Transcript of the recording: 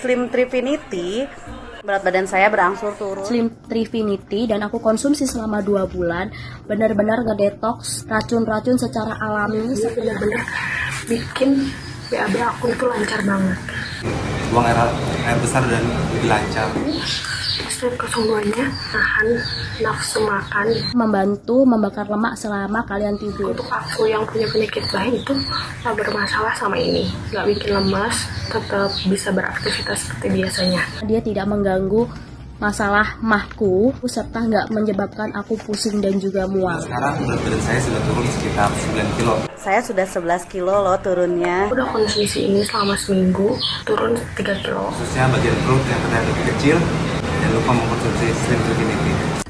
Slim Trifinity, berat badan saya berangsur turun. Slim Trifinity dan aku konsumsi selama dua bulan benar-benar ngedetox racun-racun secara alami bener-bener bikin BAB aku itu lancar banget buang air, air besar dan lebih lancar step kesemuanya nahan nafsu makan. Membantu membakar lemak selama kalian tidur. Untuk aku yang punya penyakit lain itu gak bermasalah sama ini. Gak bikin lemas tetap bisa beraktivitas seperti biasanya. Dia tidak mengganggu masalah mahku serta nggak menyebabkan aku pusing dan juga mual. Sekarang berat badan saya sudah turun sekitar 9 kilo. Saya sudah 11 kilo loh turunnya. udah konsumsi ini selama seminggu turun 3 kilo. Khususnya bagian perut yang terlihat lebih kecil jangan lupa mengkonsumsi Slim Trifinity